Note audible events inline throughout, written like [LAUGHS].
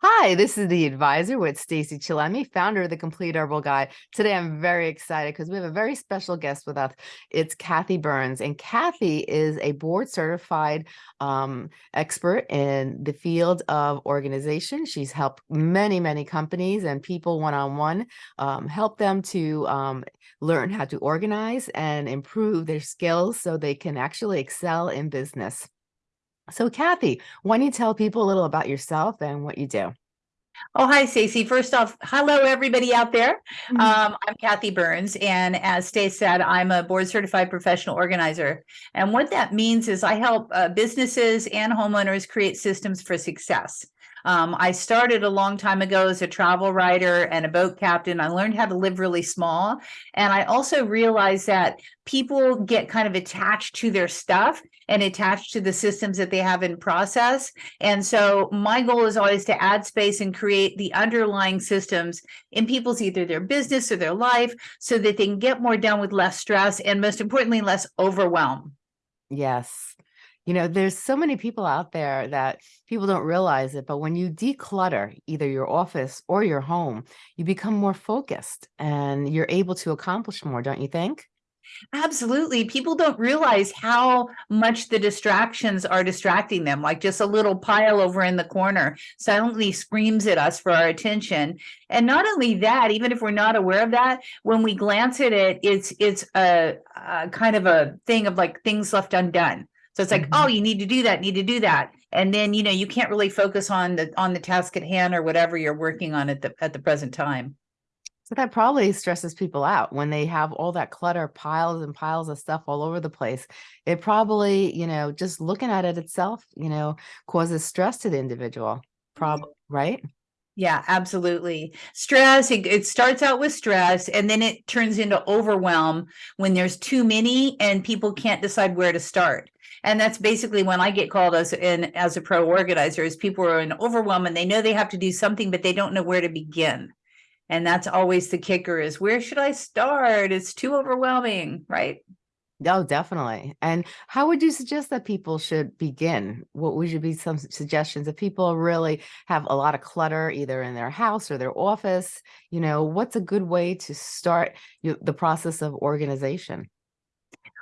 Hi, this is the advisor with Stacey Chillemi, founder of the Complete Herbal Guide. Today, I'm very excited because we have a very special guest with us. It's Kathi Burns, and Kathi is a board certified um, expert in the field of organization. She's helped many, many companies and people one-on-one, um, help them to um, learn how to organize and improve their skills so they can actually excel in business. So Kathi, why don't you tell people a little about yourself and what you do? Oh, hi, Stacey. First off, hello, everybody out there. Mhm. Um, I'm Kathi Burns, and as Stace said, I'm a board certified professional organizer. And what that means is I help uh, businesses and homeowners create systems for success. Um, I started a long time ago as a travel writer and a boat captain. I learned how to live really small. And I also realized that people get kind of attached to their stuff and attached to the systems that they have in process. And so my goal is always to add space and create the underlying systems in people's either their business or their life so that they can get more done with less stress and most importantly, less overwhelm. Yes. You know, there's so many people out there that people don't realize it, but when you declutter either your office or your home, you become more focused and you're able to accomplish more, don't you think? Absolutely. People don't realize how much the distractions are distracting them. Like just a little pile over in the corner silently screams at us for our attention. And not only that, even if we're not aware of that, when we glance at it, it's it's a, a kind of a thing of like things left undone. So it's like, Mhm. oh, you need to do that, need to do that. And then, you know, you can't really focus on the on the task at hand or whatever you're working on at the at the present time. So that probably stresses people out when they have all that clutter, piles and piles of stuff all over the place. It probably, you know, just looking at it itself, you know, causes stress to the individual. Mm-hmm. Prob right? Yeah, absolutely. Stress, it, it starts out with stress and then it turns into overwhelm when there's too many and people can't decide where to start. And that's basically when I get called as in as a pro organizer is people are in overwhelm and they know they have to do something, but they don't know where to begin. And that's always the kicker is where should I start? It's too overwhelming, right? Oh, definitely. And how would you suggest that people should begin? What would you be some suggestions if people really have a lot of clutter either in their house or their office? You know, what's a good way to start the process of organization?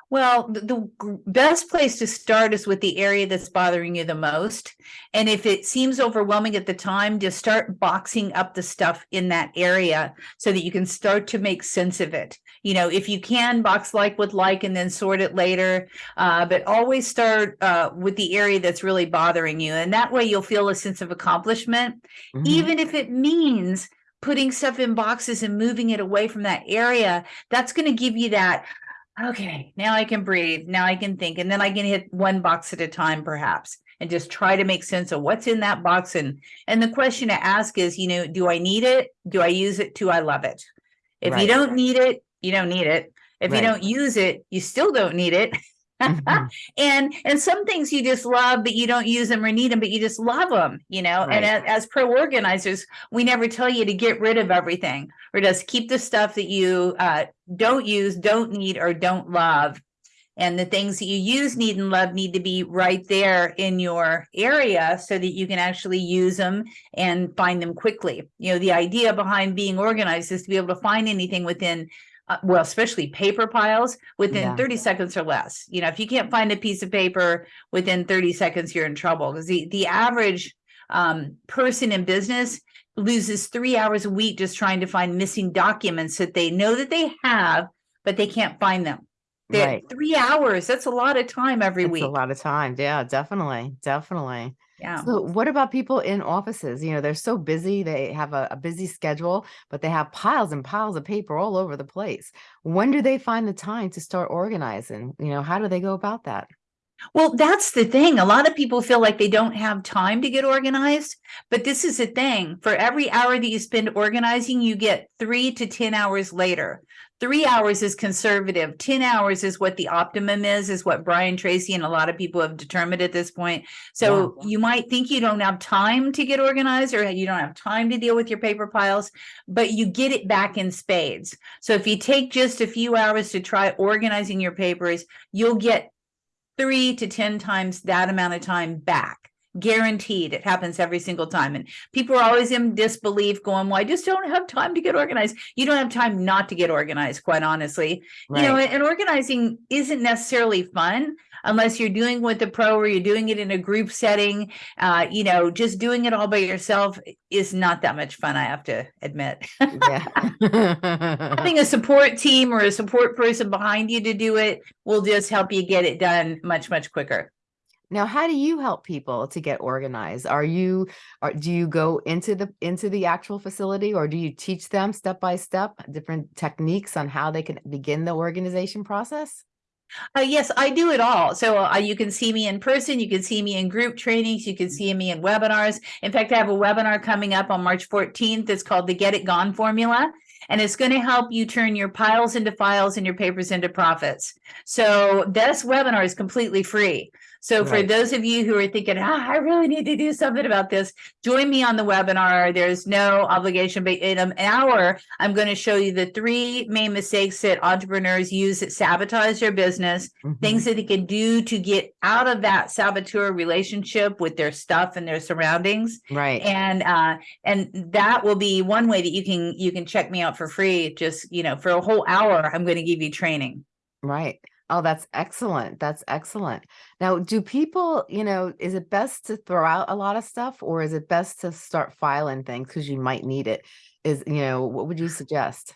Well, the, the best place to start is with the area that's bothering you the most. And if it seems overwhelming at the time, just start boxing up the stuff in that area so that you can start to make sense of it. You know, if you can box like with like and then sort it later, uh, but always start uh, with the area that's really bothering you. And that way you'll feel a sense of accomplishment, Mhm. even if it means putting stuff in boxes and moving it away from that area. That's going to give you that okay, now I can breathe, now I can think, and then I can hit one box at a time perhaps and just try to make sense of what's in that box and and the question to ask is, you know, do I need it? Do I use it? Do I love it? If you don't need it, you don't need it. If you don't use it, you still don't need it. [LAUGHS] Mhm. [LAUGHS] and and some things you just love but you don't use them or need them but you just love them you know Right. and as, as pro organizers we never tell you to get rid of everything or just keep the stuff that you uh, don't use don't need or don't love and the things that you use need and love need to be right there in your area so that you can actually use them and find them quickly you know the idea behind being organized is to be able to find anything within uh, well, especially paper piles within Yeah. 30 seconds or less. You know, if you can't find a piece of paper within 30 seconds, you're in trouble because the, the average um, person in business loses three hours a week just trying to find missing documents that they know that they have, but they can't find them. They're- Right. Three hours, that's a lot of time every It's week. a lot of time. Yeah, definitely. Definitely. Yeah. So what about people in offices? You know, they're so busy, they have a, a busy schedule, but they have piles and piles of paper all over the place. When do they find the time to start organizing? You know, how do they go about that? Well, that's the thing. A lot of people feel like they don't have time to get organized, but this is the thing. For every hour that you spend organizing, you get three to 10 hours later. Three hours is conservative. 10 hours is what the optimum is, is what Brian Tracy and a lot of people have determined at this point. So you might think you don't have time to get organized or you don't have time to deal with your paper piles, but you get it back in spades. So if you take just a few hours to try organizing your papers, you'll get three to 10 times that amount of time back Guaranteed. It happens every single time. And people are always in disbelief going, well, I just don't have time to get organized. You don't have time not to get organized, quite honestly. You know, Right. and organizing isn't necessarily fun unless you're doing with a pro or you're doing it in a group setting. Uh, you know, just doing it all by yourself is not that much fun, I have to admit. [LAUGHS] Having a support team or a support person behind you to do it will just help you get it done much, much quicker. Now, how do you help people to get organized? Are you, or do you go into the, into the actual facility or do you teach them step by step, different techniques on how they can begin the organization process? Uh, yes, I do it all. So uh, you can see me in person, you can see me in group trainings, you can see me in webinars. In fact, I have a webinar coming up on March 14th. It's called the Get It Gone Formula. And it's going to help you turn your piles into files and your papers into profits. So this webinar is completely free. So for those of you who are thinking, ah, I really need to do something about this, join me on the webinar. There's no obligation, but in an hour, I'm going to show you the three main mistakes that entrepreneurs use that sabotage their business Mhm. things that they can do to get out of that saboteur relationship with their stuff and their surroundings Right. and uh and that will be one way that you can you can check me out for free just you know for a whole hour i'm going to give you training Right. Oh, that's excellent. That's excellent. Now, do people, you know, is it best to throw out a lot of stuff or is it best to start filing things because you might need it? Is, you know, what would you suggest?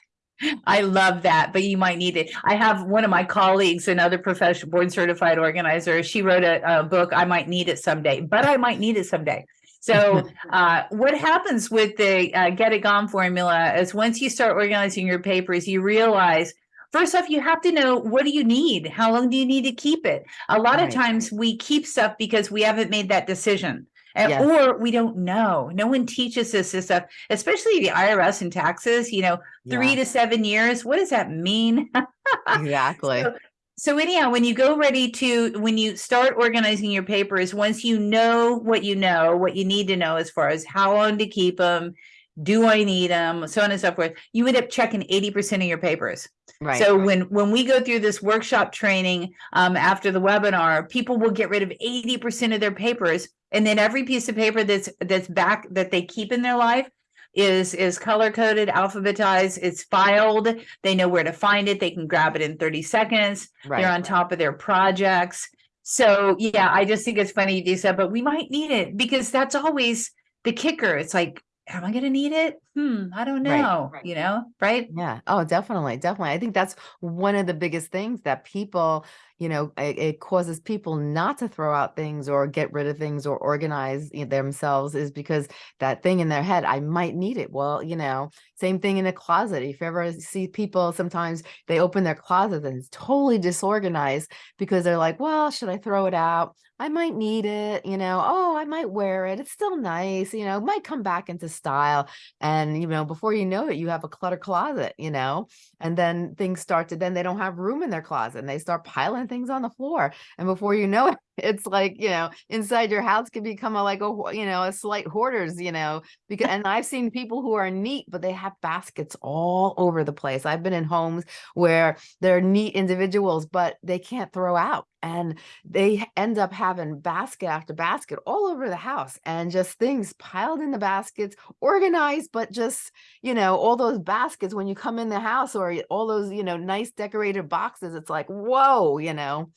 i love that but you might need it i have one of my colleagues another professional board certified organizer she wrote a, a book i might need it someday but i might need it someday so [LAUGHS] uh, what happens with the uh, get it gone formula is once you start organizing your papers, you realize first off, you have to know what do you need? How long do you need to keep it? A lot Right. of times we keep stuff because we haven't made that decision. and- Yes. Or we don't know. No one teaches us this stuff, especially the IRS and taxes, you know, three Yeah, to seven years. What does that mean? [LAUGHS] exactly. So- So anyhow, when you go ready to, when you start organizing your papers, once you know what you know, what you need to know as far as how long to keep them, do I need them, so on and so forth, you end up checking eighty percent of your papers. Right. So when when we go through this workshop training um, after the webinar, people will get rid of eighty percent of their papers, and then every piece of paper that's that's back that they keep in their life is is color coded, alphabetized, it's filed. They know where to find it. They can grab it in thirty seconds. right. They're on top of their projects. So yeah, I just think it's funny you do that, but we might need it because that's always the kicker. It's like, am I going to need it? Hmm, I don't Right, know. You know, right? Yeah. Oh, definitely. Definitely. I think that's one of the biggest things that people, you know, it, it causes people not to throw out things or get rid of things or organize themselves is because that thing in their head, I might need it. Well, you know, same thing in a closet. If you ever see people, sometimes they open their closet and it's totally disorganized because they're like, well, should I throw it out? I might need it, you know, oh, I might wear it. It's still nice, you know, might come back into style. And, you know, before you know it, you have a clutter closet, you know, and then things start to, then they don't have room in their closet and they start piling things on the floor. And before you know it, it's like, you know, inside your house can become a, like a, you know, a slight hoarders, you know, because, and I've seen people who are neat, but they have baskets all over the place. I've been in homes where they're neat individuals, but they can't throw out. And they end up having basket after basket all over the house and just things piled in the baskets, organized, but just, you know, all those baskets when you come in the house or all those, you know, nice decorated boxes, it's like, whoa, you know.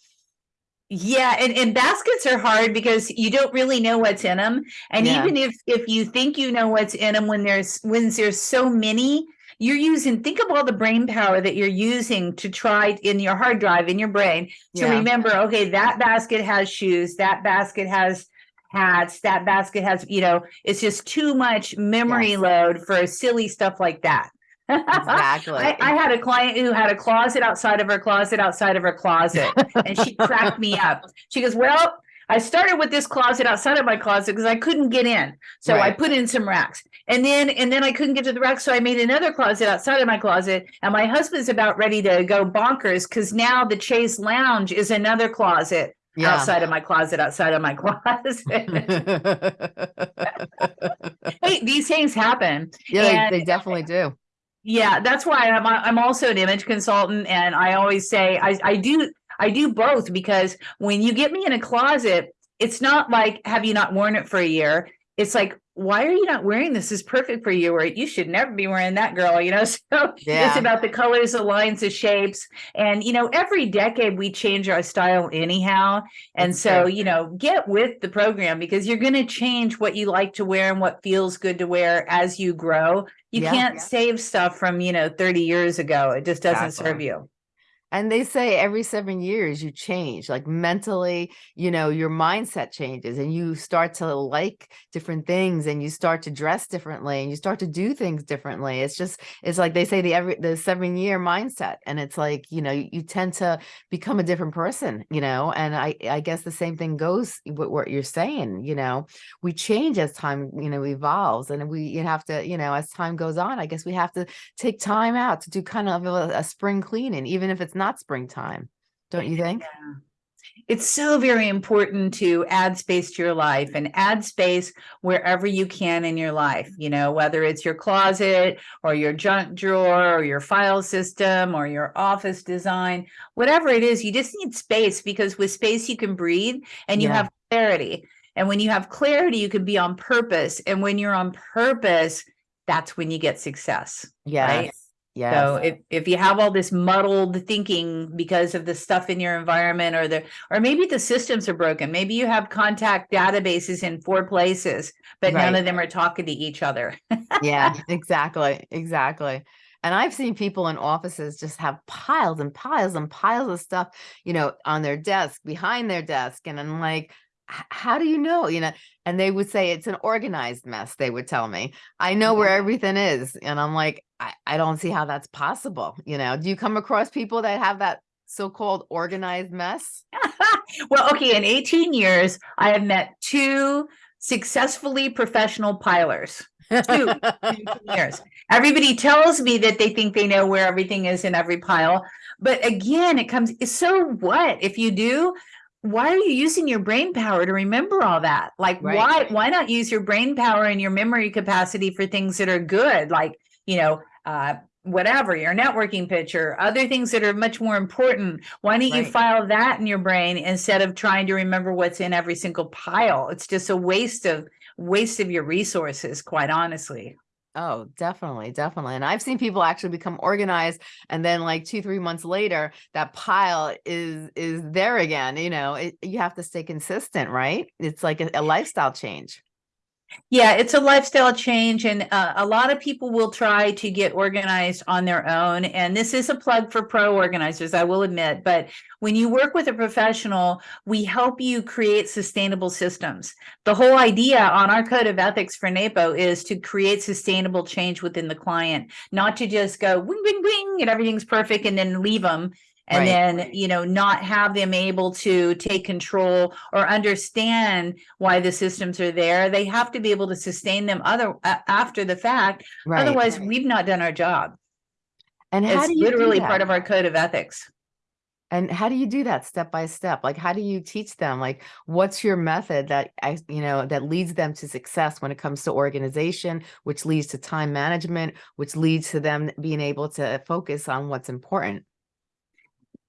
Yeah, and, and baskets are hard because you don't really know what's in them. And Yeah. even if if you think you know what's in them when there's when there's so many, you're using think of all the brain power that you're using to try in your hard drive in your brain to Yeah. remember, okay, that basket has shoes, that basket has hats, that basket has, you know, it's just too much memory Yes. load for silly stuff like that. Exactly. I, I had a client who had a closet outside of her closet outside of her closet and she cracked me up. She goes, Well, I started with this closet outside of my closet because I couldn't get in. So I put in some racks. And then and then I couldn't get to the racks. So I made another closet outside of my closet. And my husband's about ready to go bonkers because now the Chaise Lounge is another closet yeah. outside of my closet, outside of my [LAUGHS] closet. [LAUGHS] hey, these things happen. yeah, they, And- they definitely do. Yeah, that's why I'm I'm also an image consultant, and I always say I I do I do both because when you get me in a closet, it's not like, have you not worn it for a year? It's like, why are you not wearing this? This is perfect for you, or you should never be wearing that, girl. You know, [LAUGHS] so it's about the colors, the lines, the shapes, and you know, every decade we change our style anyhow. And That's so, true. you know, get with the program because you're going to change what you like to wear and what feels good to wear as you grow. You Yeah. can't save stuff from, you know, 30 years ago. It just doesn't serve you. And they say every seven years you change, like mentally, you know, your mindset changes and you start to like different things and you start to dress differently and you start to do things differently. It's just, it's like they say the every the seven year mindset. And it's like, you know, you, you tend to become a different person, you know, and I, I guess the same thing goes with what you're saying, you know, we change as time, you know, evolves and we you have to, you know, as time goes on, I guess we have to take time out to do kind of a, a spring cleaning, even if it's not springtime. Don't you think? It's so very important to add space to your life and add space wherever you can in your life, you know, whether it's your closet or your junk drawer or your file system or your office design, whatever it is, you just need space because with space you can breathe and you Yeah. have clarity. And when you have clarity, you can be on purpose. And when you're on purpose, that's when you get success. Yes. Yes. So if, if you have all this muddled thinking because of the stuff in your environment or the or maybe the systems are broken, maybe you have contact databases in four places, but none of them are talking to each other. yeah, [LAUGHS] exactly. Exactly. And I've seen people in offices just have piles and piles and piles of stuff, you know, on their desk, behind their desk. And I'm like, "H- how do you know? You know, and they would say it's an organized mess, they would tell me. I know where mm-hmm. everything is. And I'm like, I, I don't see how that's possible. You know, do you come across people that have that so-called organized mess? [LAUGHS] well, okay, in 18 years, I have met two successfully professional pilers. Two. [LAUGHS] years. Everybody tells me that they think they know where everything is in every pile. But again, it comes, so what? If you do, why are you using your brain power to remember all that? Like, Right. why, why not use your brain power and your memory capacity for things that are good? Like, you know, uh, whatever, your networking picture, other things that are much more important. Why don't you file that in your brain instead of trying to remember what's in every single pile? It's just a waste of, waste of your resources, quite honestly. Oh, definitely, definitely. And I've seen people actually become organized and then like two, three months later, that pile is is there again. You know, it, you have to stay consistent, right? It's like a, a [LAUGHS] lifestyle change. Yeah, it's a lifestyle change, and uh, a lot of people will try to get organized on their own. And this is a plug for pro organizers, I will admit. But when you work with a professional, we help you create sustainable systems. The whole idea on our code of ethics for NAPO is to create sustainable change within the client, not to just go wing, wing, wing, and everything's perfect and then leave them. And Right. then, you know, not have them able to take control or understand why the systems are there. They have to be able to sustain them other a- after the fact. Right. Otherwise, we've not done our job. and how It's do you literally that? part of our code of ethics. And how do you do that step by step? Like, how do you teach them? Like, what's your method that I, you know, that leads them to success when it comes to organization, which leads to time management, which leads to them being able to focus on what's important?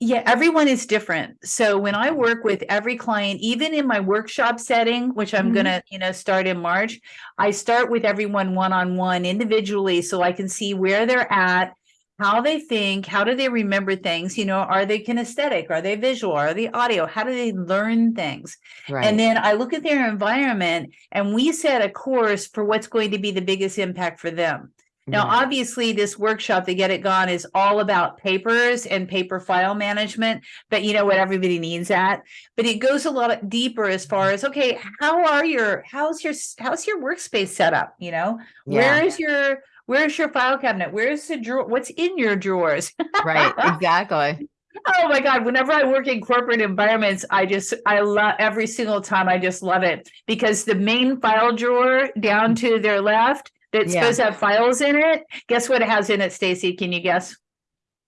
Yeah, everyone is different. So when I work with every client, even in my workshop setting, which I'm Mhm. gonna, you know, start in March, I start with everyone one-on-one individually so I can see where they're at, how they think, how do they remember things, you know, are they kinesthetic, are they visual, are they audio, how do they learn things? Right. And then I look at their environment and we set a course for what's going to be the biggest impact for them. Now, mm-hmm. obviously, this workshop, the Get It Gone, is all about papers and paper file management, but you know what everybody needs that. But it goes a lot deeper as far as okay, how are your how's your how's your workspace set up? You know, Yeah. where is your where's your file cabinet? Where's the drawer? What's in your drawers? right. [LAUGHS] Exactly. Oh my God, whenever I work in corporate environments, I just, I love every single time. I just love it because the main file drawer down mm. to their left that's Yeah. supposed to have files in it. Guess what it has in it, Stacey? Can you guess?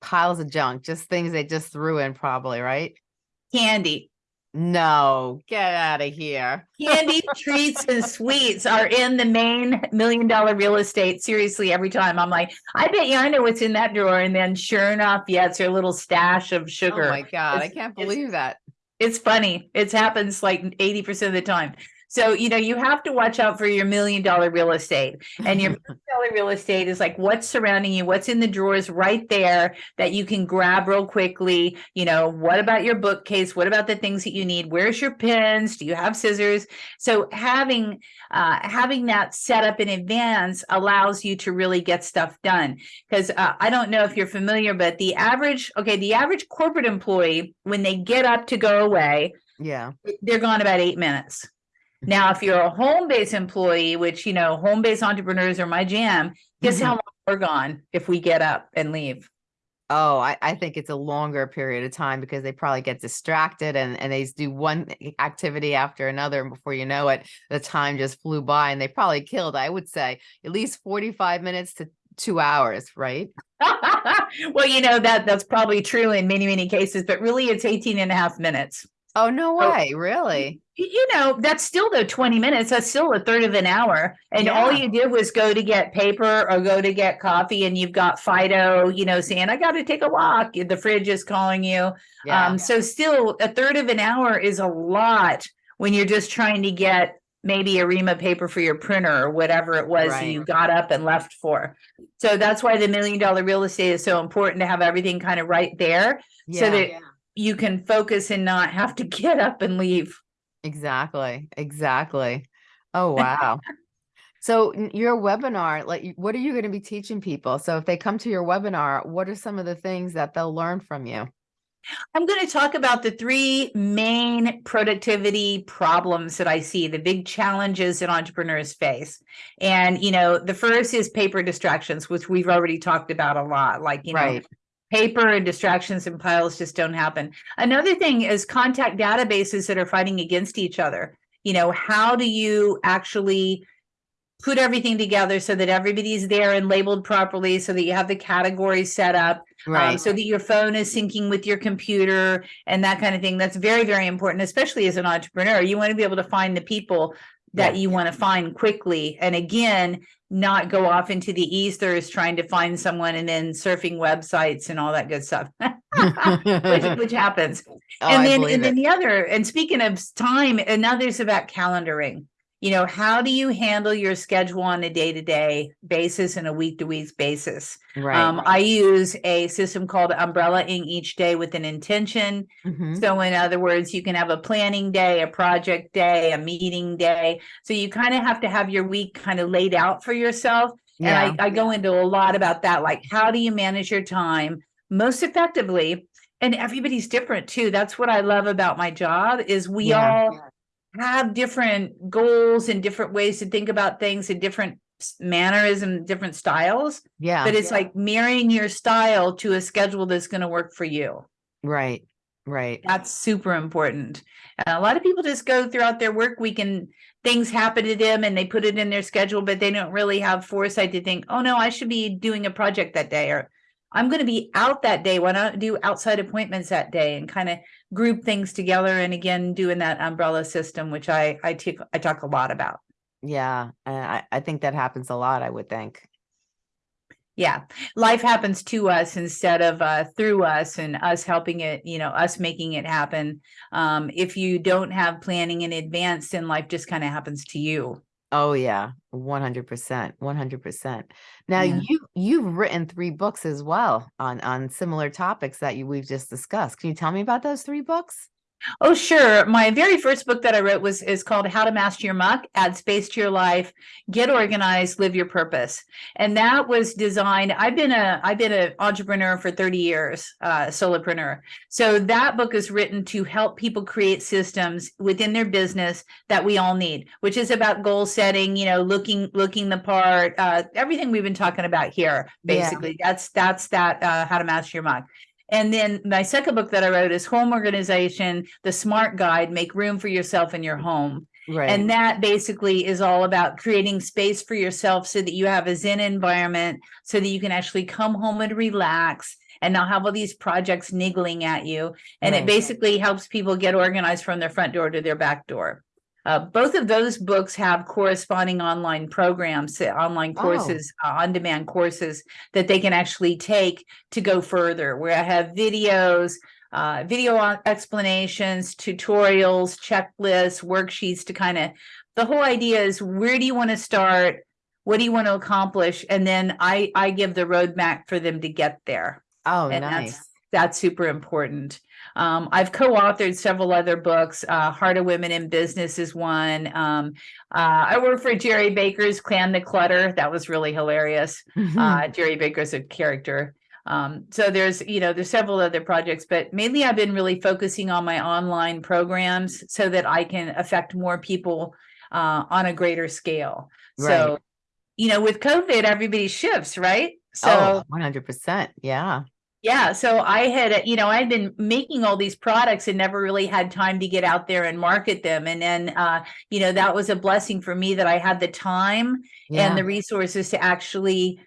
Piles of junk, just things they just threw in, probably, right? Candy. No, get out of here. Candy, [LAUGHS] treats, and sweets are in the main million dollar real estate. Seriously, every time I'm like, I bet you I know what's in that drawer. And then sure enough, yeah, it's your little stash of sugar. Oh my God, I can't believe that. It's funny. It happens like eighty percent of the time. So, you know, you have to watch out for your million dollar real estate. And your [LAUGHS] million dollar real estate is like what's surrounding you, what's in the drawers right there that you can grab real quickly. You know, what about your bookcase? What about the things that you need? Where's your pens? Do you have scissors? So having uh, having that set up in advance allows you to really get stuff done. Because uh, I don't know if you're familiar, but the average, okay, the average corporate employee, when they get up to go away, Yeah. they're gone about eight minutes. Now, if you're a home-based employee, which, you know, home-based entrepreneurs are my jam, guess mm-hmm. how long we're gone if we get up and leave? Oh, I, I think it's a longer period of time because they probably get distracted and, and they do one activity after another. And before you know it, the time just flew by and they probably killed, I would say, at least 45 minutes to two hours, right? [LAUGHS] Well, you know, that, that's probably true in many, many cases, but really it's 18 and a half minutes. Oh, no Oh, way. Really? You know, that's still though 20 minutes, that's still a third of an hour. And all you did was go to get paper or go to get coffee and you've got Fido, you know, saying, I gotta take a walk. The fridge is calling you. Yeah. Um, so still a third of an hour is a lot when you're just trying to get maybe a ream of paper for your printer or whatever it was Right. you got up and left for. So that's why the million dollar real estate is so important to have everything kind of right there so yeah. You can focus and not have to [LAUGHS] get up and leave. Exactly. Exactly. Oh, wow. So your webinar, like, what are you going to be teaching people? So if they come to your webinar, what are some of the things that they'll learn from you? I'm going to talk about the three main productivity problems that I see, the big challenges that entrepreneurs face. And, you know, the first is paper distractions, which we've already talked about a lot. Like, you know, Right. Paper and distractions and piles just don't happen. Another thing is contact databases that are fighting against each other. You know, how do you actually put everything together so that everybody's there and labeled properly so that you have the categories set up um, so that your phone is syncing with your computer and that kind of thing. That's very, very important, especially as an entrepreneur. You want to be able to find the people that Yeah. you want to find quickly. And again, not go off into the ethers trying to find someone and then surfing websites and all that good stuff, [LAUGHS] which, which happens. [LAUGHS] Oh, and then, and then the other, and speaking of time, another's about calendaring. You know, how do you handle your schedule on a day-to-day basis and a week-to-week basis? Right. Um, I use a system called umbrellaing each day with an intention. Mhm. So in other words, you can have a planning day, a project day, a meeting day. So you kind of have to have your week kind of laid out for yourself. Yeah. And I, I go into a lot about that, like how do you manage your time most effectively? And everybody's different too. That's what I love about my job is we Yeah. all have different goals and different ways to think about things and different s- mannerism, different styles. Yeah. But it's like marrying your style to a schedule that's going to work for you. Right. Right. That's super important. And a lot of people just go throughout their work week and things happen to them and they put it in their schedule, but they don't really have foresight to think, oh no, I should be doing a project that day or I'm going to be out that day. Why not do outside appointments that day and kind of group things together? And again, doing that umbrella system, which I I take I talk a lot about. Yeah. and I, I think that happens a lot, I would think. Yeah, life happens to us instead of uh, through us and us helping it, you know, us making it happen. Um, if you don't have planning in advance, then life just kind of happens to you. Oh yeah, 100%, 100%. Now Yeah. you you've written three books as well on on similar topics that you we've just discussed. Can you tell me about those three books? Oh, sure. My very first book that I wrote was is called How to Master Your Muck, Add Space to Your Life, Get Organized, Live Your Purpose. And that was designed. I've been a I've been an entrepreneur for 30 years, uh, solopreneur. So that book is written to help people create systems within their business that we all need, which is about goal setting, you know, looking looking the part, uh, everything we've been talking about here. Yeah. Basically, that's that's that uh, How to Master Your Muck. And then my second book that I wrote is Home Organization, the Smart Guide, Make Room for Yourself in Your Home. Right. And that basically is all about creating space for yourself so that you have a Zen environment, so that you can actually come home and relax and not have all these projects niggling at you. And it basically helps people get organized from their front door to their back door. Uh, both of those books have corresponding online programs, uh, online Oh. courses, uh, on-demand courses that they can actually take to go further. Where I have videos, uh, video explanations, tutorials, checklists, worksheets to kind of, the whole idea is where do you want to start? What do you want to accomplish? And then I, I give the roadmap for them to get there. Oh, And nice. that's, that's super important. Um, I've co-authored several other books. Uh, Heart of Women in Business is one. Um, uh, I work for Jerry Baker's Clan the Clutter. That was really hilarious. Mhm. Uh, Jerry Baker's a character. Um, so there's, you know, there's several other projects, but mainly I've been really focusing on my online programs so that I can affect more people uh, on a greater scale. Right. So, you know, with COVID, everybody shifts, right? So oh, 100%. Yeah. Yeah, so I had, you know, I'd been making all these products and never really had time to get out there and market them. And then, uh, you know, that was a blessing for me that I had the time Yeah. and the resources to actually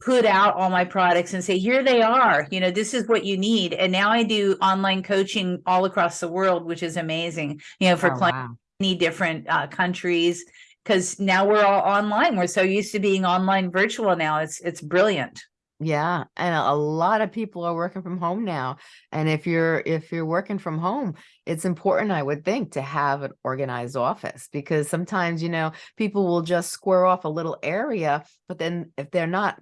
put out all my products and say, here they are, you know, this is what you need. And now I do online coaching all across the world, which is amazing, you know, for Oh, clients wow. many different uh, countries. Because now we're all online. We're so used to being online virtual now. It's it's brilliant. Yeah, and a lot of people are working from home now. And if you're if you're working from home, it's important, I would think, to have an organized office because sometimes, you know, people will just square off a little area, but then if they're not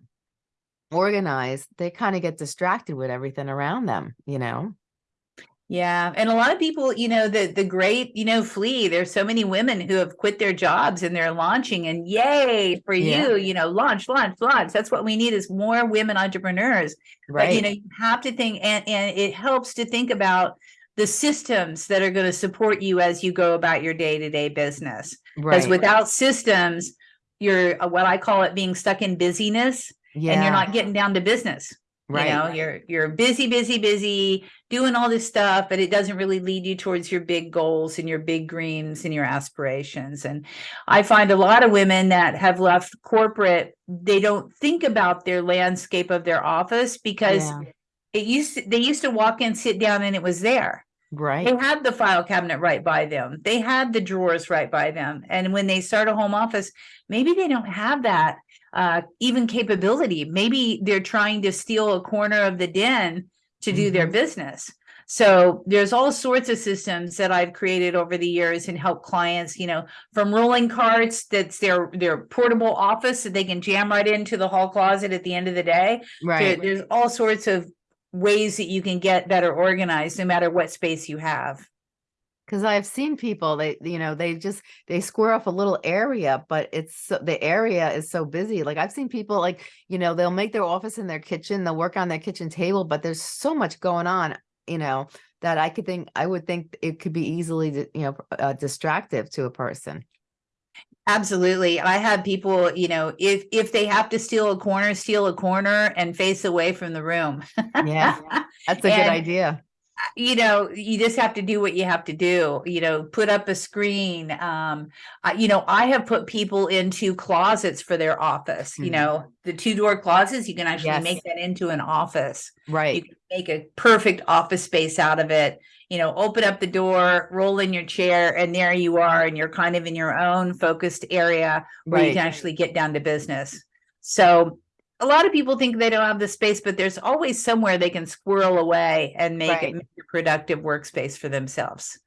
organized, they kind of get distracted with everything around them, you know? Yeah, and a lot of people, you know, the the great, you know, flee. There's so many women who have quit their jobs and they're launching, and yay for Yeah. you, you know, launch, launch, launch. That's what we need is more women entrepreneurs. But you know, you have to think, and and it helps to think about the systems that are going to support you as you go about your day to day business. Right. Because Right. without systems, you're uh, what I call it being stuck in busyness, yeah. and you're not getting down to business Right. you know you're you're busy busy busy doing all this stuff but it doesn't really lead you towards your big goals and your big dreams and your aspirations. And i find a lot of women that have left corporate they don't think about their landscape of their office because Yeah. it used to, they used to walk in sit down and it was there. Right. they had the file cabinet right by them. They had the drawers right by them. And when they start a home office maybe they don't have that uh, even capability. Maybe they're trying to steal a corner of the den to do their Mhm. business so there's all sorts of systems that i've created over the years and help clients you know from rolling carts that's their their portable office that they can jam right into the hall closet at the end of the day Right. there's all sorts of ways that you can get better organized no matter what space you have. Because I've seen people, they, you know, they just, they square off a little area, but it's, so, the area is so busy. Like I've seen people like, you know, they'll make their office in their kitchen, they'll work on their kitchen table, but there's so much going on, you know, that I could think, I would think it could be easily, you know, uh, distractive to a person. Absolutely. I have people, you know, if if they have to steal a corner, steal a corner and face away from the room. Yeah. [LAUGHS] That's a good idea. You know, you just have to do what you have to do, you know, put up a screen. Um, I, you know, I have put people into closets for their office, you Mhm. know, the two door closets, you can actually Yes. make that into an office. Right. You can make a perfect office space out of it you know open up the door roll in your chair and there you are and you're kind of in your own focused area where you can actually get down to business so a lot of people think they don't have the space but there's always somewhere they can squirrel away and make Right. it make a productive workspace for themselves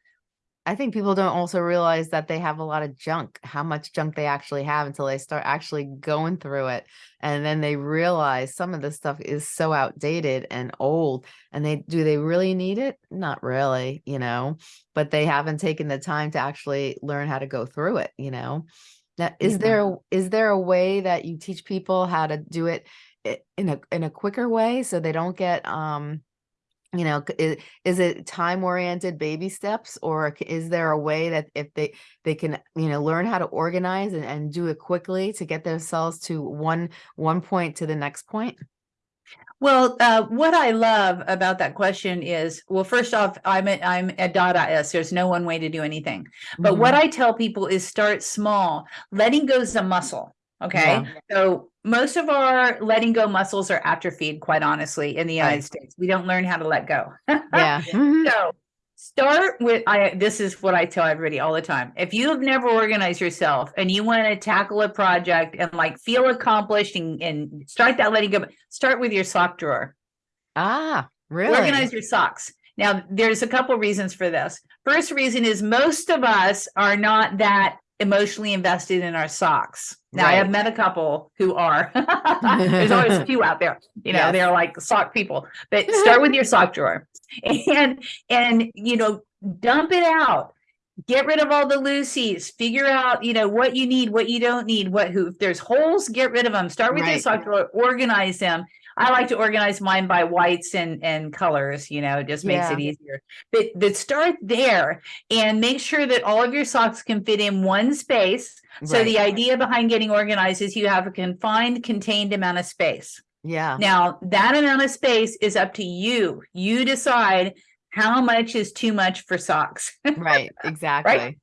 I think people don't also realize that they have a lot of junk, how much junk they actually have until they start actually going through it. And then they realize some of this stuff is so outdated and old. And they do they really need it? Not really, you know, but they haven't taken the time to actually learn how to go through it, you know. Now, is Yeah. there a- there a way that you teach people how to do it in a in a quicker way so they don't get um you know c- i- is it time oriented baby steps or is there a way that if they they can you know learn how to organize and, and do it quickly to get themselves to one one point to the next point Well, uh, what I love about that question is, well, first off, I'm a, I'm a Dadaist. There's no one way to do anything. But what I tell people is start small. Letting go is a muscle. Okay. Yeah. So most of our letting go muscles are atrophied, quite honestly, in the Right. United States. We don't learn how to let go. [LAUGHS] yeah mhm, So start with I this is what I tell everybody all the time. If you have never organized yourself and you want to tackle a project and like feel accomplished and, and start that letting go, start with your sock drawer. ah really Organize your socks. Now, there's a couple reasons for this. First reason is most of us are not that emotionally invested in our socks. Now, I have met a couple who are. [LAUGHS] There's always a few out there, you know, Yes. they're like sock people. But [LAUGHS] start with your sock drawer and and you know, dump it out. Get rid of all the loosies. Figure out, you know, what you need, what you don't need, what who if there's holes, get rid of them. Start with your sock drawer, organize them. I like to organize mine by whites and and colors, you know, it just makes it easier. But but start there and make sure that all of your socks can fit in one space. So the idea behind getting organized is you have a confined, contained amount of space. Yeah. Now, that amount of space is up to you. You decide how much is too much for socks. [LAUGHS] Right. Exactly. right?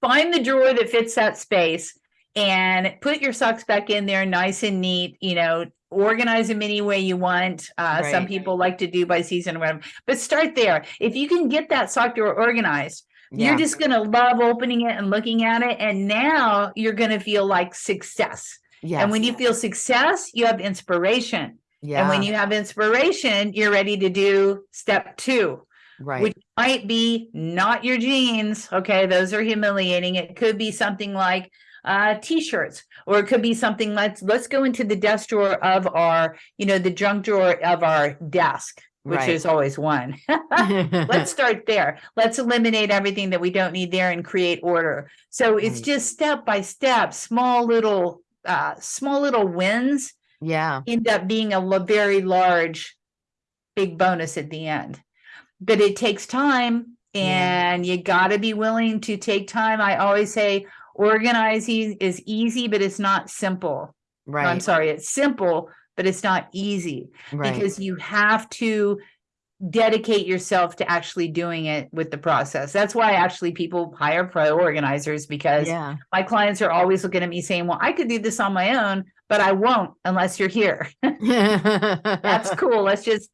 Find the drawer that fits that space and put your socks back in there nice and neat, you know, organize them any way you want. Uh, some people like to do by season or whatever, but start there. If you can get that sock drawer organized, Yeah. you're just going to love opening it and looking at it. And now you're going to feel like success. Yes. And when you feel success, you have inspiration. yeah. And when you have inspiration, you're ready to do step two, right. which might be not your jeans. Okay, those are humiliating. It could be something like uh t-shirts, or it could be something let's let's go into the desk drawer of our, you know, the junk drawer of our desk, which Right. is always one. [LAUGHS] Let's [LAUGHS] start there. Let's eliminate everything that we don't need there and create order. So it's Right. just step by step, small little uh small little wins yeah. end up being a very large big bonus at the end but it takes time Yeah. and you got to be willing to take time i always say organizing is easy but it's not simple Right. i'm sorry it's simple but it's not easy Right. because you have to dedicate yourself to actually doing it with the process that's why actually people hire pro organizers because yeah. my clients are always looking at me saying, well, I could do this on my own, but I won't unless you're here. [LAUGHS] That's [LAUGHS] cool. Let's just,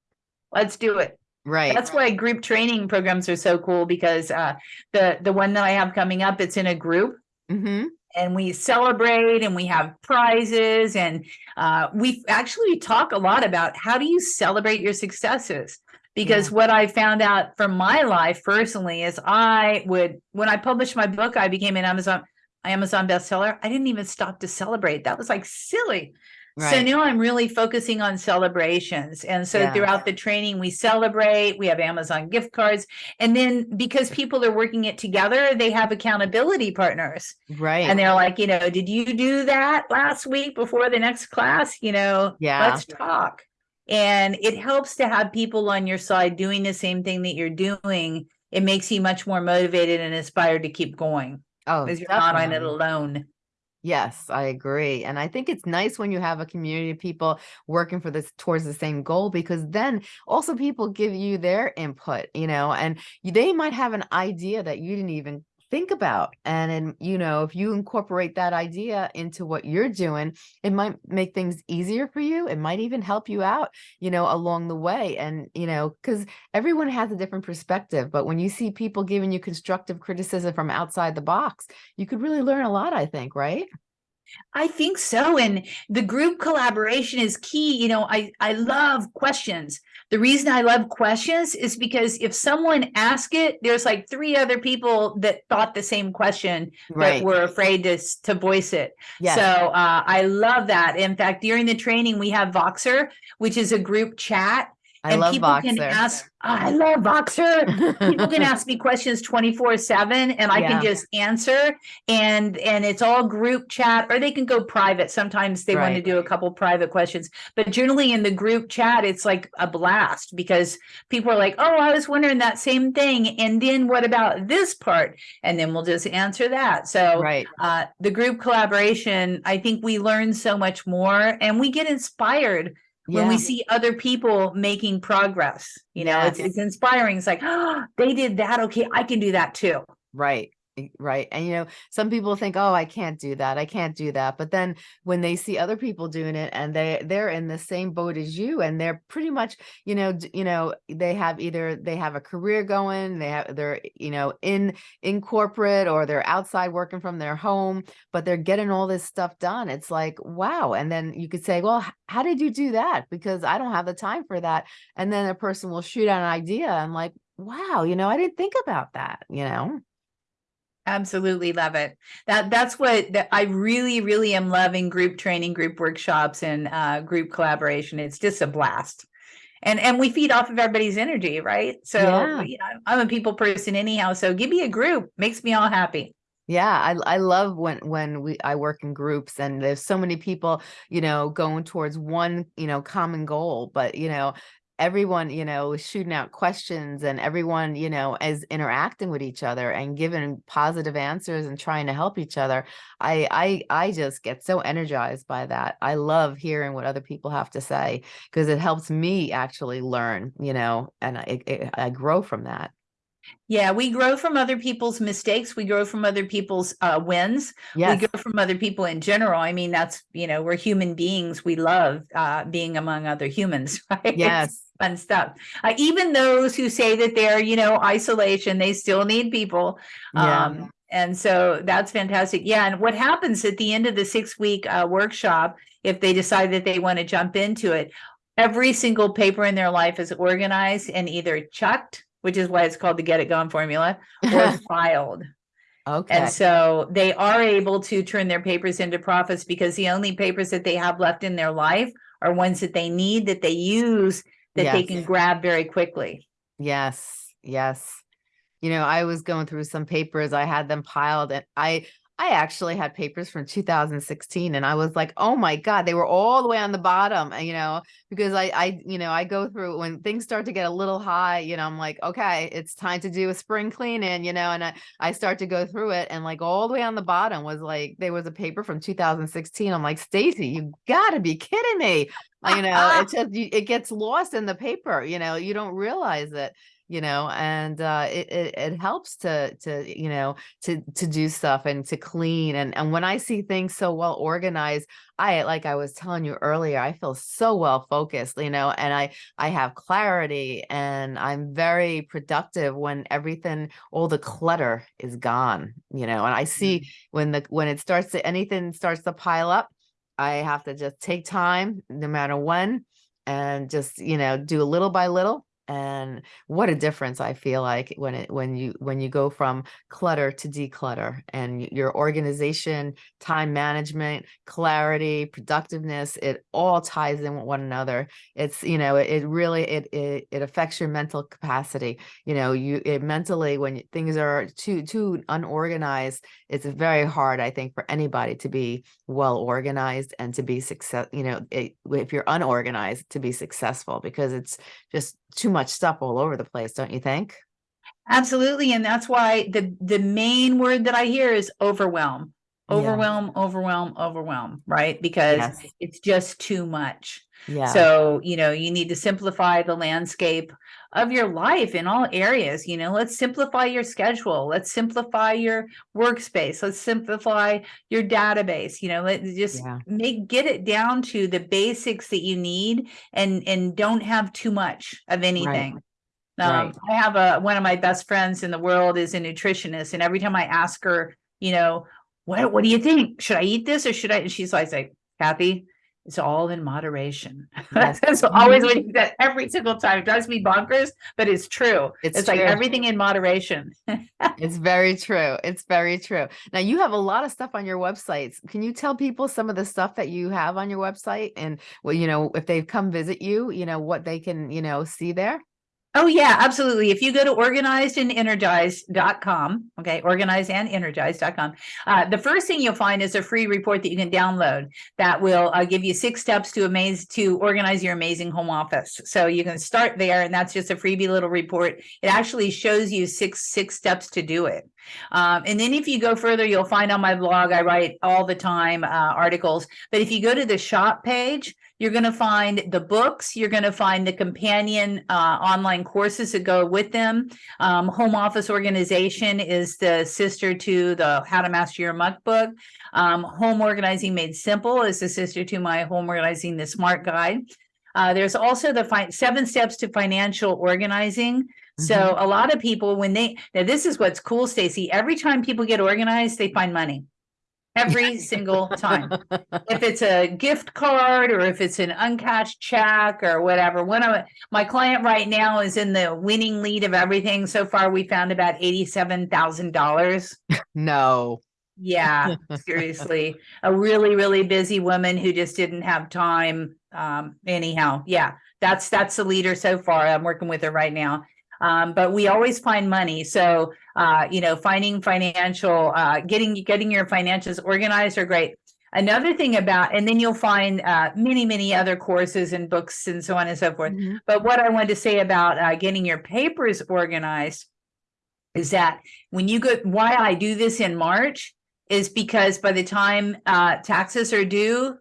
let's do it. right. That's why group training programs are so cool because uh, the, the one that I have coming up, it's in a group hmm and we celebrate and we have prizes and uh, we actually talk a lot about how do you celebrate your successes? Because what i found out from my life personally is i would when i published my book i became an amazon amazon bestseller. I didn't even stop to celebrate. That was like silly so now i'm really focusing on celebrations and so Yeah. throughout the training we celebrate we have amazon gift cards and then because people are working it together they have accountability partners Right. and they're like, you know, did you do that last week before the next class? You know, Yeah. let's talk. And it helps to have people on your side doing the same thing that you're doing. It makes you much more motivated and inspired to keep going oh, because you're not on it definitely. alone. Yes, I agree. And I think it's nice when you have a community of people working for this towards the same goal because then also people give you their input, you know, and they might have an idea that you didn't even think about. And then, you know, if you incorporate that idea into what you're doing, it might make things easier for you. It might even help you out, you know, along the way. And, you know, because everyone has a different perspective. But when you see people giving you constructive criticism from outside the box, you could really learn a lot, I think, right? I think so. And the group collaboration is key. You know, I, I love questions. The reason I love questions is because if someone asks it, there's like three other people that thought the same question Right. that were afraid to, to voice it. Yes. So uh, I love that. In fact, during the training, we have Voxer, which is a group chat. I and love people can Voxer. ask, I love Voxer. people can ask me questions 24 7 and I Yeah. can just answer and and it's all group chat or they can go private. Sometimes they want to do a couple private questions, but generally in the group chat, it's like a blast because people are like, oh, I was wondering that same thing. And then what about this part? And then we'll just answer that. So right. uh, the group collaboration, I think we learn so much more and we get inspired when we see other people making progress. You know, it's, it's inspiring. It's like, oh, [GASPS] they did that. Okay, I can do that too. Right. E- Right. And, you know, some people think, oh, I can't do that. I can't do that. But then when they see other people doing it and they, they're in the same boat as you and they're pretty much, you know, you know, they have either they have a career going, they have, they're, you know, in, in corporate or they're outside working from their home, but they're getting all this stuff done. It's like, wow. And then you could say, well, how did you do that? Because I don't have the time for that. And then a person will shoot out an idea. I'm like, wow, you know, I didn't think about that, you know? Absolutely love it. That that's what that I really, really am loving group training, group workshops, and uh, group collaboration. It's just a blast. And and we feed off of everybody's energy, right? So Yeah. you know, I'm a people person anyhow. So give me a group, makes me all happy. Yeah, I I love when when we I work in groups and there's so many people, you know, going towards one, you know, common goal, but you know, everyone, you know, shooting out questions and everyone, you know, is interacting with each other and giving positive answers and trying to help each other. I I I just get so energized by that. I love hearing what other people have to say because it helps me actually learn, you know, and I I grow from that. Yeah, we grow from other people's mistakes. We grow from other people's uh, wins. Yes. We grow from other people in general. I mean, that's, you know, we're human beings. We love uh, being among other humans, [LAUGHS] right? Yes. fun stuff. Uh, even those who say that they're, you know, isolation, they still need people. Yeah. Um, and so that's fantastic. Yeah. And what happens at the end of the six week uh, workshop, if they decide that they want to jump into it, every single paper in their life is organized and either chucked, which is why it's called the Get It Gone formula, or [LAUGHS] filed. Okay. And so they are able to turn their papers into profits because the only papers that they have left in their life are ones that they need, that they use, that they can grab very quickly. Yes, yes. You know, I was going through some papers, I had them piled and I I actually had papers from 2016 and I was like, "Oh my God, they were all the way on the bottom," you know, because I I you know, I go through when things start to get a little high, you know, I'm like, "Okay, it's time to do a spring cleaning," you know, and I I start to go through it and like all the way on the bottom was like there was a paper from 2016. I'm like, "Stacey, you got to be kidding me." You know, it [LAUGHS] just it gets lost in the paper, you know, you don't realize it you know and uh it, it it helps to to you know to to do stuff and to clean and and when i see things so well organized i like i was telling you earlier i feel so well focused you know and i i have clarity and i'm very productive when everything all the clutter is gone you know and i see when the when it starts to anything starts to pile up i have to just take time no matter when and just you know do a little by little and what a difference I feel like when it when you when you go from clutter to declutter and your organization, time management, clarity, productiveness, it all ties in with one another. It's you know it, it really it, it it affects your mental capacity. You know you it mentally when things are too too unorganized, it's very hard I think for anybody to be well organized and to be success. You know it, if you're unorganized to be successful because it's just too much stuff all over the place, don't you think? Absolutely. And that's why the, the main word that I hear is overwhelm. Yeah. Overwhelm, overwhelm, overwhelm, right? Because Yes. it's just too much. Yeah. So, you know, you need to simplify the landscape of your life in all areas. You know, let's simplify your schedule. Let's simplify your workspace. Let's simplify your database. You know, let just Yeah. make get it down to the basics that you need and and don't have too much of anything. Um, Right. I have a one of my best friends in the world is a nutritionist, and every time I ask her, you know, what what do you think? Should I eat this or should I? And she's always like, Kathi, it's all in moderation. Yes. [LAUGHS] That's always what you said every single time. It drives me bonkers, but it's true. It's It's, like everything in moderation. [LAUGHS] It's very true. It's very true. Now you have a lot of stuff on your websites. Can you tell people some of the stuff that you have on your website and well, you know, if they've come visit you, you know, what they can, you know, see there? Oh, yeah, absolutely. If you go to organizedandenergized.com, okay, organizedandenergized.com, uh, the first thing you'll find is a free report that you can download that will uh, give you six steps to amaze to organize your amazing home office. So you can start there, and that's just a freebie little report. It actually shows you six six steps to do it. Um, and then if you go further, you'll find on my blog, I write all the time uh, articles. But if you go to the shop page, you're going to find the books, you're going to find the companion uh, online courses that go with them. Um, home office organization is the sister to the How to Master Your Muck book. Um, home Organizing Made Simple is the sister to my Home Organizing the Smart Guide. Uh, there's also the seven steps to financial organizing. So a lot of people, when they now this is what's cool, Stacey. Every time people get organized, they find money. every single time. If [LAUGHS] it's a gift card or if it's an uncashed check or whatever. One of my client right now is in the winning lead of everything. So far, we found about eighty-seven thousand dollars. No. Yeah, [LAUGHS] seriously, a really, really busy woman who just didn't have time. Um, anyhow, yeah, that's that's the leader so far. I'm working with her right now. Um, but we always find money. So uh, you know, finding financial, uh, getting getting your finances organized are great. Another thing about, and then you'll find uh, many, many other courses and books and so on and so forth. Mhm. But what I wanted to say about uh, getting your papers organized is that when you go, why I do this in March is because by the time uh, taxes are due,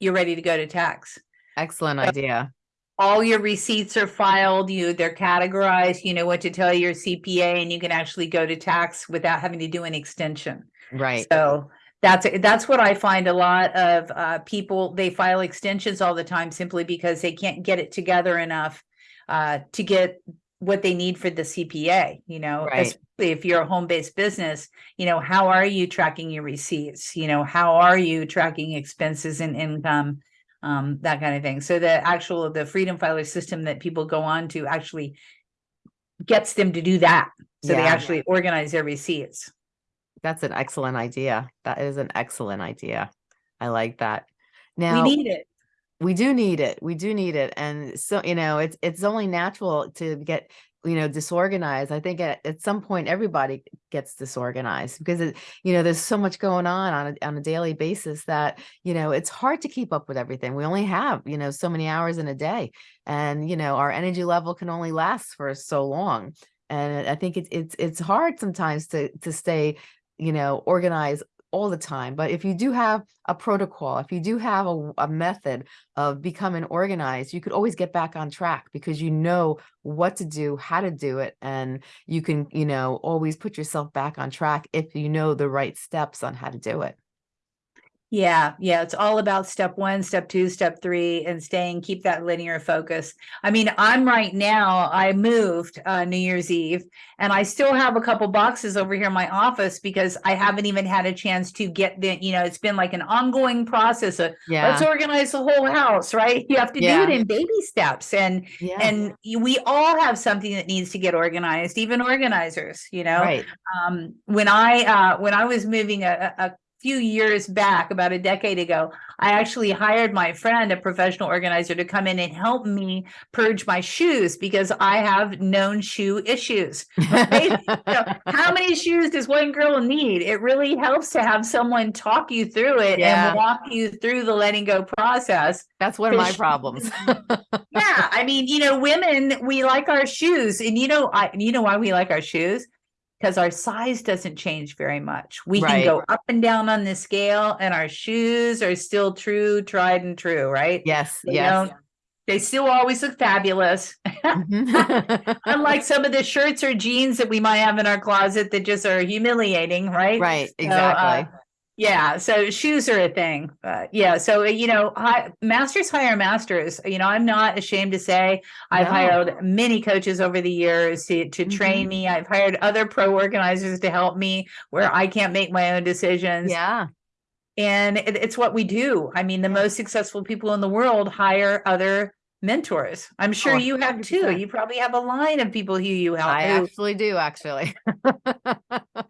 you're ready to go to tax. Excellent idea. All your receipts are filed, you, they're categorized, you know what to tell your CPA and you can actually go to tax without having to do an extension. Right. So that's, that's what I find a lot of uh, people, they file extensions all the time simply because they can't get it together enough uh, to get what they need for the CPA, you know, Right. especially if you're a home-based business, you know, how are you tracking your receipts? You know, how are you tracking expenses and income? Um, that kind of thing. So the actual, the Freedom Filer system that people go on to actually gets them to do that. So they actually organize their receipts. That's an excellent idea. That is an excellent idea. I like that. Now We need it. We do need it. We do need it. And so, you know, it's it's only natural to get, you know, disorganized. I think at, at some point everybody gets disorganized because it, you know, there's so much going on on a, on a daily basis that, you know, it's hard to keep up with everything. We only have, you know, so many hours in a day. And, you know, our energy level can only last for so long. And I think it's it's it's hard sometimes to to stay, you know, organized all the time. But if you do have a protocol, if you do have a, a method of becoming organized, you could always get back on track because you know what to do, how to do it, and you can, you know, always put yourself back on track if you know the right steps on how to do it. Yeah, yeah, it's all about step one, step two, step three, and staying, keep that linear focus. I mean, I'm right now, I moved uh New Year's Eve and I still have a couple boxes over here in my office because I haven't even had a chance to get the, you know, it's been like an ongoing process of let's organize the whole house, right? You have to do it in baby steps and Yeah. and we all have something that needs to get organized, even organizers, you know? right. um, when I uh, when I was moving a a few years back, about a decade ago, I actually hired my friend, a professional organizer, to come in and help me purge my shoes because I have known shoe issues. Right? [LAUGHS] How many shoes does one girl need? It really helps to have someone talk you through it Yeah. and walk you through the letting go process. That's one of my problems. [LAUGHS] Yeah, I mean, you know, women, we like our shoes, and you know, I you know why we like our shoes? Because our size doesn't change very much. We can go up and down on the scale, and our shoes are still true, tried and true, right? yes. They Yes. They still always look fabulous. [LAUGHS] Mhm. Unlike some of the shirts or jeans that we might have in our closet that just are humiliating, right? right. So, uh, Exactly. Yeah, so shoes are a thing. Uh, yeah, so you know, hi, masters hire masters. You know, I'm not ashamed to say I've No. hired many coaches over the years to, to train me. I've hired other pro organizers to help me where I can't make my own decisions. yeah. And it, it's what we do. I mean, the most successful people in the world hire other mentors. I'm sure Oh, you have too. You probably have a line of people who you help. I actually do actually.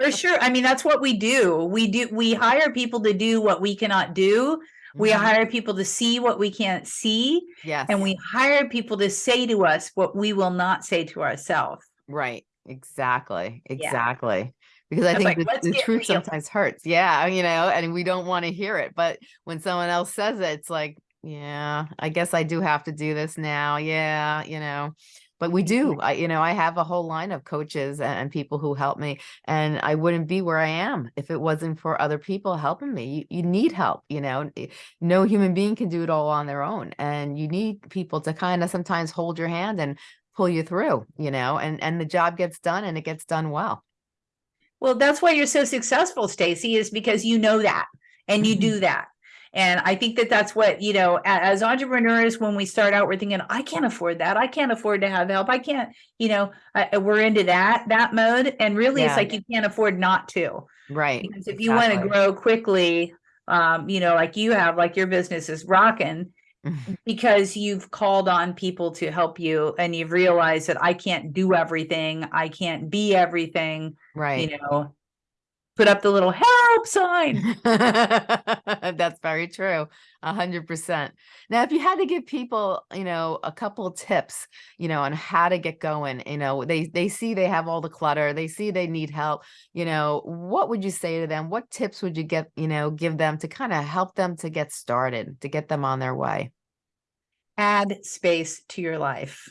for sure. I mean, that's what we do. We do, we hire people to do what we cannot do. We Mhm. hire people to see what we can't see. Yes. And we hire people to say to us what we will not say to ourselves. Right. Exactly. Yeah. Exactly. Because I think like, the, the truth real." sometimes hurts. Yeah. You know, and we don't want to hear it. But when someone else says it, it's like, yeah, I guess I do have to do this now. Yeah. You know, but we do. I, you know, I have a whole line of coaches and, people who help me, and I wouldn't be where I am if it wasn't for other people helping me. You, you need help. You know, Eh, no human being can do it all on their own, and you need people to kind of sometimes hold your hand and pull you through. You know, and and the job gets done, and it gets done well. Well, that's why you're so successful, Stacey, is because you know that and you Mhm. do that. And I think that that's what, you know, as entrepreneurs, when we start out, we're thinking, I can't afford that. I can't afford to have help. I can't, you know, uh, we're into that, that mode. And really, it's like you can't afford not to. Right. Because if you want to grow quickly, um, you know, like you have, like your business is rocking [LAUGHS] because you've called on people to help you and you've realized that I can't do everything, I can't be everything, Right. you know. Put up the little help sign. [LAUGHS] That's very true. A hundred percent. Now, if you had to give people, you know, a couple tips, you know, on how to get going, you know, they they see they have all the clutter, they see they need help, you know, what would you say to them? What tips would you get, you know, give them to kind of help them to get started, to get them on their way? Add space to your life.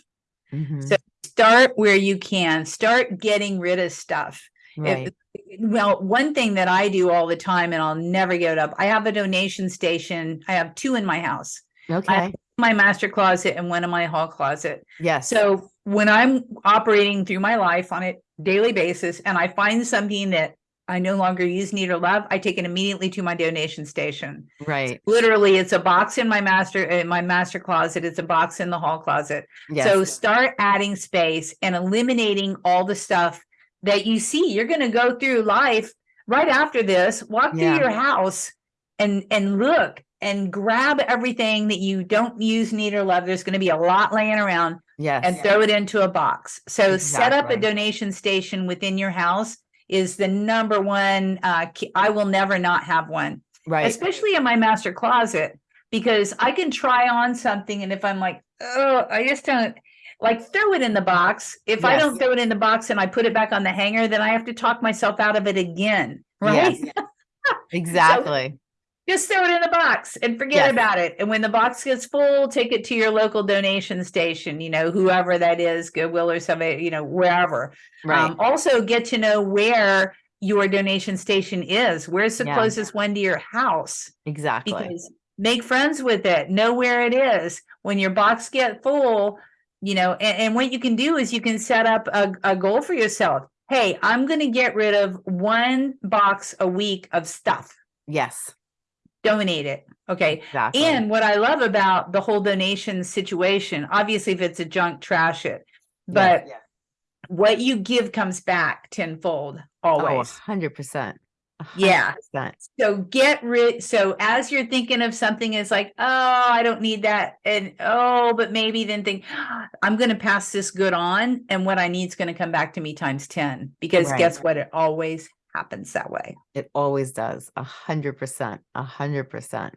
Mhm, So start where you can, start getting rid of stuff. If- Right. well, one thing that I do all the time and I'll never give it up, I have a donation station. I have two in my house, Okay. my master closet and one in my hall closet. Yes. So when I'm operating through my life on a daily basis and I find something that I no longer use, need or love, I take it immediately to my donation station. Right. Literally, it's a box in my master, in my master closet. It's a box in the hall closet. So start adding space and eliminating all the stuff that you see. You're going to go through life right after this, walk Yeah. through your house and and look and grab everything that you don't use, need or love. There's going to be a lot laying around Yes. and throw it into a box. So set up a donation station within your house is the number one uh key- I will never not have one Right. especially in my master closet because I can try on something and if I'm like, oh, I just don't like throw it in the box. If I don't throw it in the box and I put it back on the hanger, then I have to talk myself out of it again. Right. Yes. [LAUGHS] Exactly. Just throw it in the box and forget Yes. about it. And when the box gets full, take it to your local donation station, you know, whoever that is, Goodwill or somebody, you know, wherever. Right. Um, also get to know where your donation station is. Where's the Yeah. closest one to your house? exactly. because make friends with it know where it is when your box get full you know and, and what you can do is you can set up a, a goal for yourself hey i'm going to get rid of one box a week of stuff Yes. donate it okay Exactly. and what i love about the whole donation situation obviously if it's a junk trash it but what you give comes back tenfold Oh, always hundred percent. Yeah. So get rid, so as you're thinking of something is like, oh, I don't need that. And oh, but maybe then think, I'm gonna pass this good on and what I need is gonna come back to me times 10. Because Right. guess what? It always happens that way. It always does. A hundred percent. A hundred percent.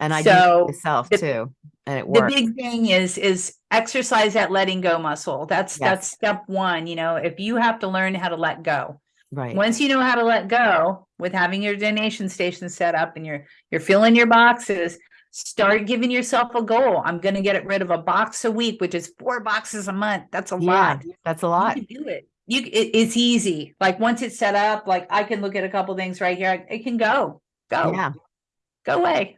And I do So, it myself the- too. And it works. The big thing is, is exercise that letting go muscle. That's, Yes. that's step one, you know, if you have to learn how to let go. Right. Once you know how to let go with having your donation station set up and you're you're filling your boxes, start giving yourself a goal. I'm going to get rid of a box a week, which is four boxes a month. That's a yeah. lot. That's a You lot. can do it. You it, it's easy. Like once it's set up, like I can look at a couple things right here. It can go. Go. Yeah. Go away.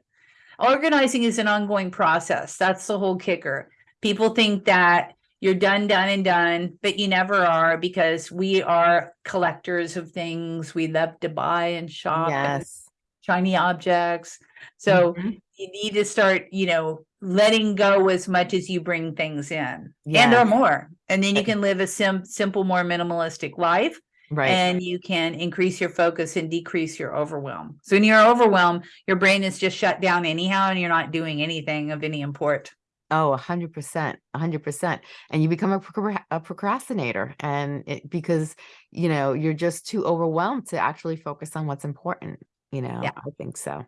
Organizing is an ongoing process. That's the whole kicker. People think that you're done, done, and done, but you never are because we are collectors of things. We love to buy and shop and shiny objects. So Mhm. you need to start, you know, letting go as much as you bring things in and or more. And then you can live a sim- simple, more minimalistic life Right. and you can increase your focus and decrease your overwhelm. So when you're overwhelmed, your brain is just shut down anyhow, and you're not doing anything of any import. Oh, a hundred percent, a hundred percent. And you become a, procra- a procrastinator and it, because, you know, you're just too overwhelmed to actually focus on what's important. You know, Yeah. I think so.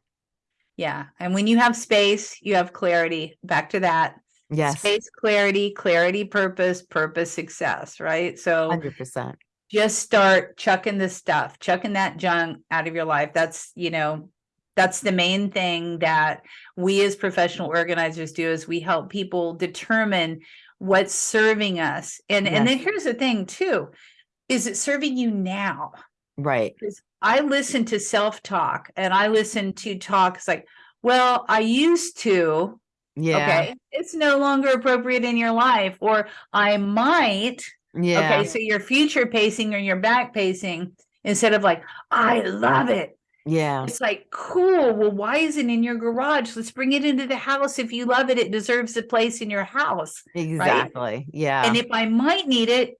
Yeah. And when you have space, you have clarity. Back to that. Yes. Space, clarity, clarity, purpose, purpose, success, right? So Hundred percent. just start chucking this stuff, chucking that junk out of your life. That's, you know, that's the main thing that we as professional organizers do is we help people determine what's serving us. And and then here's the thing too. Is it serving you now? Right. Because I listen to self-talk and I listen to talk. It's like, well, I used to, Yeah. okay, it's no longer appropriate in your life, or I might, Yeah. Okay, so you're future pacing or you're back pacing instead of like, I love it. Yeah. It's like, cool. Well, why is it in your garage? Let's bring it into the house. If you love it, it deserves a place in your house. Exactly. Yeah. And if I might need it,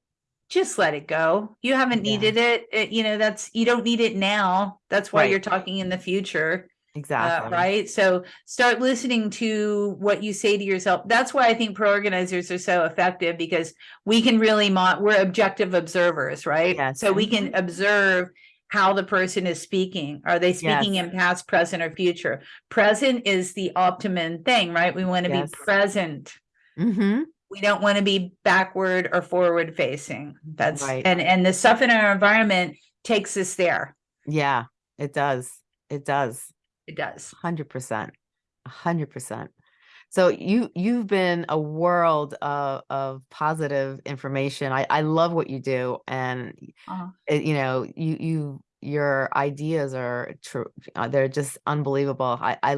just let it go. You haven't Yeah. needed it. it- You know, that's, you don't need it now. That's why Right. you're talking in the future. Uh, Exactly. right. So start listening to what you say to yourself. That's why I think pro organizers are so effective because we can really we're objective observers, right? Yes. So we can observe how the person is speaking. Are they speaking in past, present, or future? Present is the optimum thing, right? We want to Yes. be present. Mm-hmm. We don't want to be backward or forward facing. That's Right. and and the stuff in our environment takes us there. Yeah, it does. It does. It does. Hundred percent. Hundred percent. So you you've been a world of of positive information. I I love what you do, and Uh-huh. it, you know you you your ideas are true. Uh, they're just unbelievable. I I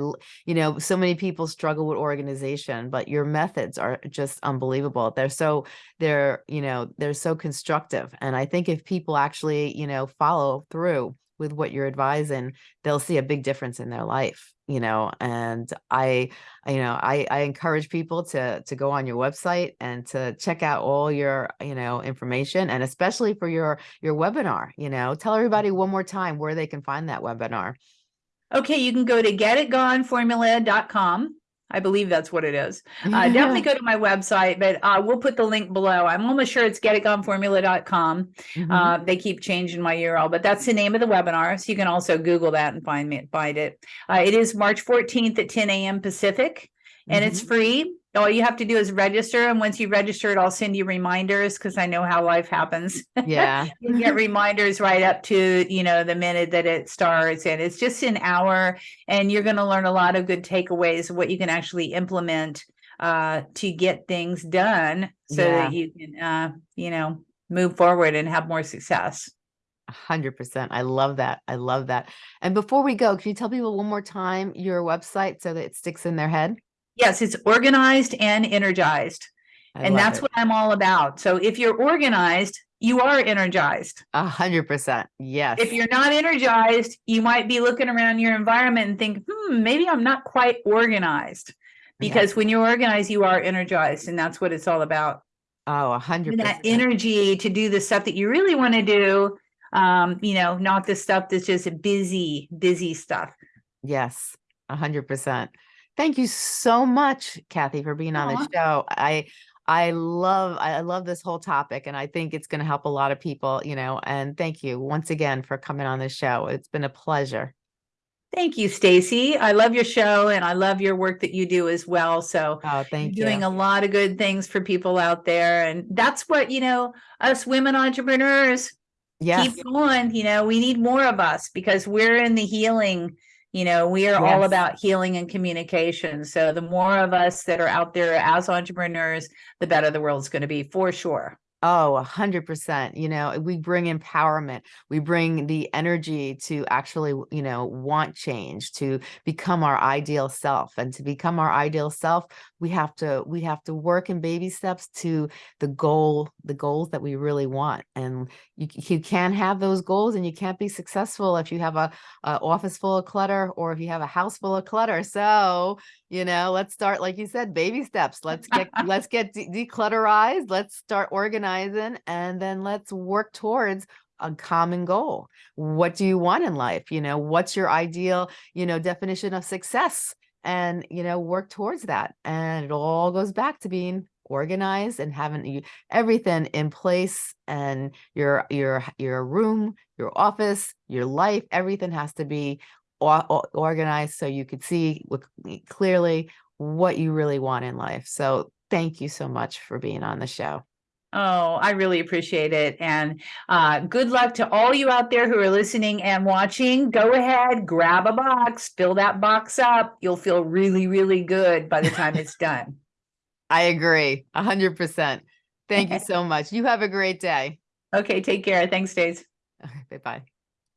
you know so many people struggle with organization, but your methods are just unbelievable. They're so they're you know they're so constructive, and I think if people actually you know follow through with what you're advising they'll see a big difference in their life you know and i you know i i encourage people to to go on your website and to check out all your you know information and especially for your your webinar you know tell everybody one more time where they can find that webinar Okay, you can go to getitgoneformula.com. I believe that's what it is. [LAUGHS] Uh, definitely go to my website, but uh, we'll put the link below. I'm almost sure it's getitgoneformula.com. Mhm. Uh, they keep changing my URL, but that's the name of the webinar. So you can also Google that and find me, find it. Uh, it is March 14th at 10 a.m. Pacific, and it's Mhm. free. All you have to do is register, and once you register it, I'll send you reminders because I know how life happens. yeah. [LAUGHS] You get reminders right up to you know the minute that it starts and it's just an hour and you're going to learn a lot of good takeaways of what you can actually implement uh to get things done so Yeah. that you can uh you know move forward and have more success. A hundred percent. I love that. I love that. And before we go can you tell people one more time your website so that it sticks in their head yes it's organized and energized I and that's it. what i'm all about so if you're organized you are energized a hundred percent yes if you're not energized, you might be looking around your environment and think, hmm, maybe I'm not quite organized. Because when you're organized, you are energized, and that's what it's all about. oh a hundred And that percent energy to do the stuff that you really want to do. Um, you know, not the stuff that's just busy, busy stuff. Yes, a hundred percent. Thank you so much, Kathi, for being on the show. I I love I love this whole topic and I think it's going to help a lot of people, you know, and thank you once again for coming on the show. It's been a pleasure. Thank you, Stacey. I love your show and I love your work that you do as well. So Oh, thank you're doing you. a lot of good things for people out there. And that's what, you know, us women entrepreneurs Yes. keep going. You know, we need more of us because we're in the healing. You know, we are all about healing and communication. So the more of us that are out there as entrepreneurs, the better the world's going to be for sure. Oh, a hundred percent. You know, we bring empowerment. We bring the energy to actually, you know, want change, to become our ideal self. And to become our ideal self, we have to we have to work in baby steps to the goal, the goals that we really want. And you, you can't have those goals and you can't be successful if you have a, a office full of clutter or if you have a house full of clutter. So, you know, let's start, like you said, baby steps. Let's get let's get de- declutterized. Let's start organizing, and then let's work towards a common goal. What do you want in life? You know, what's your ideal, you know, definition of success? And you know, work towards that. And it all goes back to being organized and having everything in place and your your your room your office your life everything has to be or, or- organized so you could see clearly what you really want in life. So thank you so much for being on the show. Oh, I really appreciate it. And uh, good luck to all you out there who are listening and watching. Go ahead, grab a box, fill that box up. You'll feel really, really good by the time it's done. [LAUGHS] I agree. A hundred percent. Thank you so [LAUGHS] much. You have a great day. Okay, take care. Thanks, Days. Bye bye.